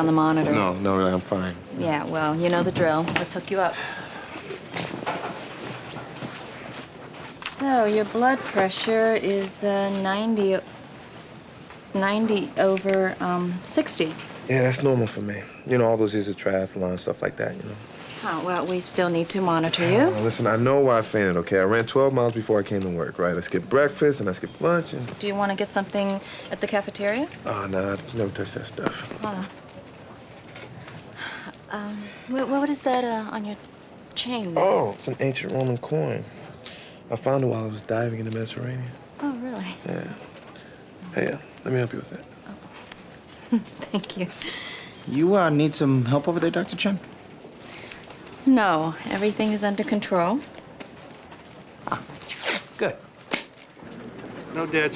on the monitor. No, no, I'm fine. Yeah, well, you know the drill. Let's hook you up. So, your blood pressure is uh, 90, 90 over um, 60. Yeah, that's normal for me. You know, all those years of triathlon, and stuff like that, you know. Oh, well, we still need to monitor Now, you. listen, I know why I fainted, okay? I ran 12 miles before I came to work, right? I skipped breakfast and I skipped lunch and... Do you want to get something at the cafeteria? Oh, no, I never touch that stuff. Ah. Um, wh- what is that uh, on your chain? there? Oh, it's an ancient Roman coin. I found it while I was diving in the Mediterranean. Oh, really? Yeah. Hey, uh, let me help you with that. Oh. Thank you. You uh, need some help over there, Dr. Chen? No, everything is under control. Ah, Good. No dead